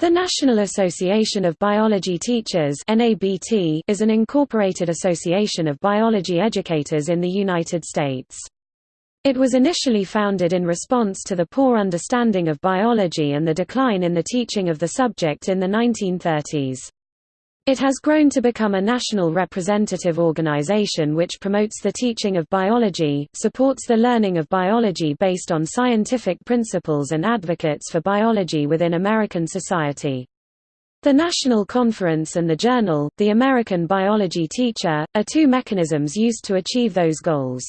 The National Association of Biology Teachers is an incorporated association of biology educators in the United States. It was initially founded in response to the poor understanding of biology and the decline in the teaching of the subject in the 1930s. It has grown to become a national representative organization which promotes the teaching of biology, supports the learning of biology based on scientific principles and advocates for biology within American society. The National Conference and the journal, The American Biology Teacher, are two mechanisms used to achieve those goals.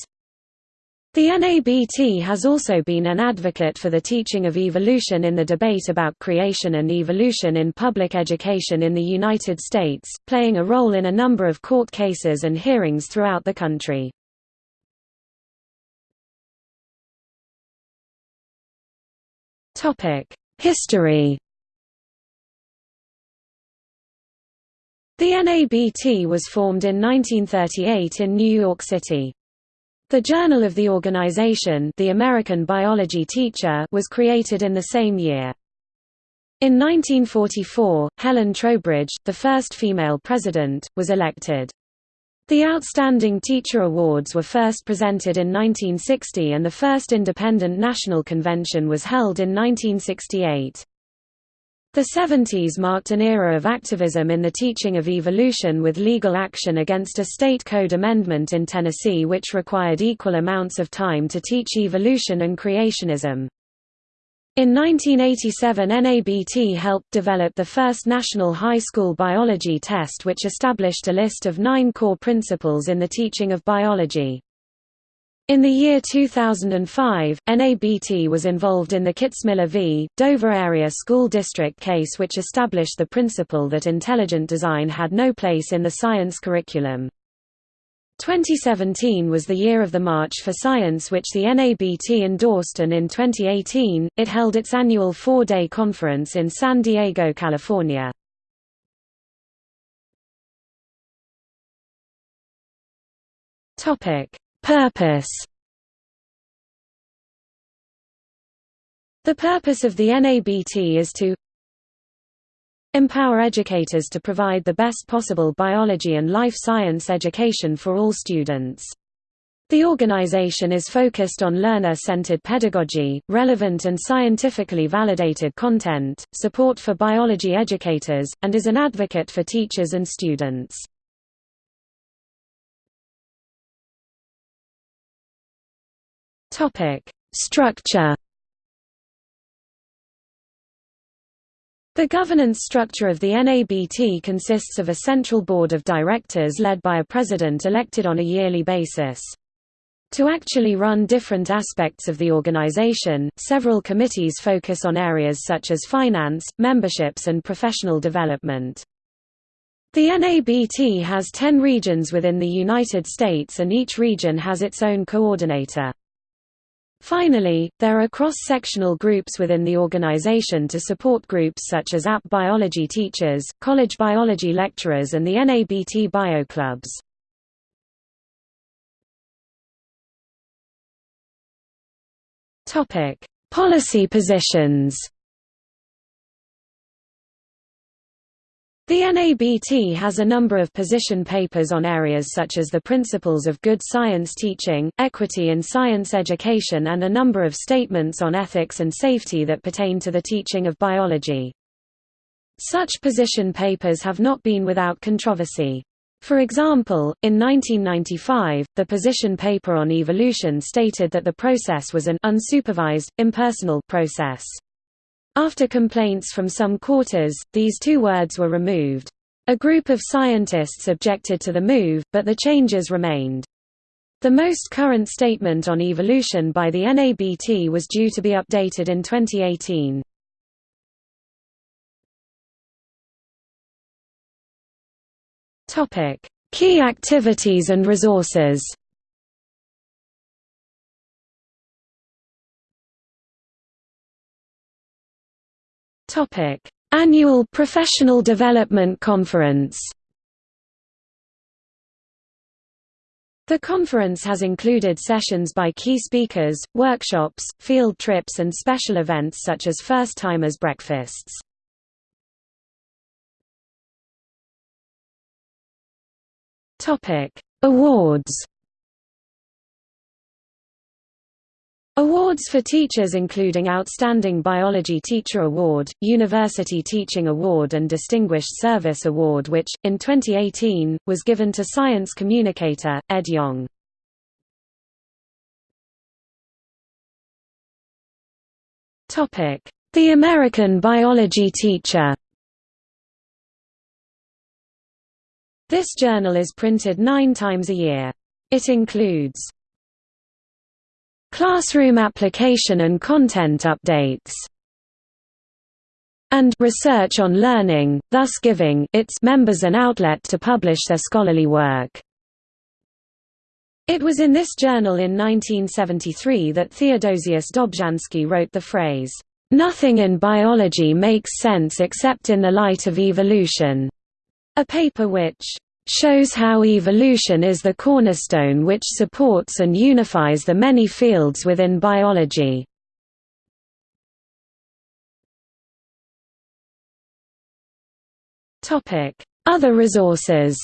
The NABT has also been an advocate for the teaching of evolution in the debate about creation and evolution in public education in the United States, playing a role in a number of court cases and hearings throughout the country. History The NABT was formed in 1938 in New York City. The Journal of the organization the American Biology Teacher was created in the same year. In 1944, Helen Trowbridge, the first female president, was elected. The Outstanding Teacher Awards were first presented in 1960 and the first independent national convention was held in 1968. The 70s marked an era of activism in the teaching of evolution with legal action against a state code amendment in Tennessee which required equal amounts of time to teach evolution and creationism. In 1987 NABT helped develop the first national high school biology test which established a list of nine core principles in the teaching of biology. In the year 2005, NABT was involved in the Kitzmiller v. Dover Area School District case which established the principle that intelligent design had no place in the science curriculum. 2017 was the year of the March for Science which the NABT endorsed and in 2018, it held its annual four-day conference in San Diego, California. Topic Purpose The purpose of the NABT is to empower educators to provide the best possible biology and life science education for all students. The organization is focused on learner-centered pedagogy, relevant and scientifically validated content, support for biology educators, and is an advocate for teachers and students. Topic: Structure. The governance structure of the NABT consists of a central board of directors led by a president elected on a yearly basis. To actually run different aspects of the organization, several committees focus on areas such as finance, memberships and professional development. The NABT has 10 regions within the United States and each region has its own coordinator. Finally, there are cross-sectional groups within the organization to support groups such as AP biology teachers, college biology lecturers and the NABT bio clubs. Policy positions The NABT has a number of position papers on areas such as the principles of good science teaching, equity in science education and a number of statements on ethics and safety that pertain to the teaching of biology. Such position papers have not been without controversy. For example, in 1995, the position paper on evolution stated that the process was an unsupervised, impersonal process. After complaints from some quarters, these two words were removed. A group of scientists objected to the move, but the changes remained. The most current statement on evolution by the NABT was due to be updated in 2018. Key activities and resources Topic: Annual Professional Development Conference. The conference has included sessions by key speakers, workshops, field trips and special events such as first-timers breakfasts. Awards Awards for teachers including Outstanding Biology Teacher Award, University Teaching Award and Distinguished Service Award which, in 2018, was given to science communicator, Ed Yong. The American Biology Teacher This journal is printed nine times a year. It includes classroom application and content updates, and research on learning, thus giving its members an outlet to publish their scholarly work. It was in this journal in 1973 that Theodosius Dobzhansky wrote the phrase, "...nothing in biology makes sense except in the light of evolution", a paper which shows how evolution is the cornerstone which supports and unifies the many fields within biology. Other resources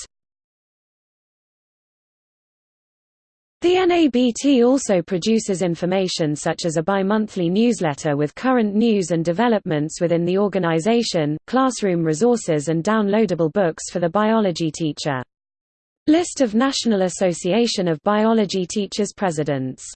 The NABT also produces information such as a bi-monthly newsletter with current news and developments within the organization, classroom resources and downloadable books for the biology teacher. List of National Association of Biology Teachers presidents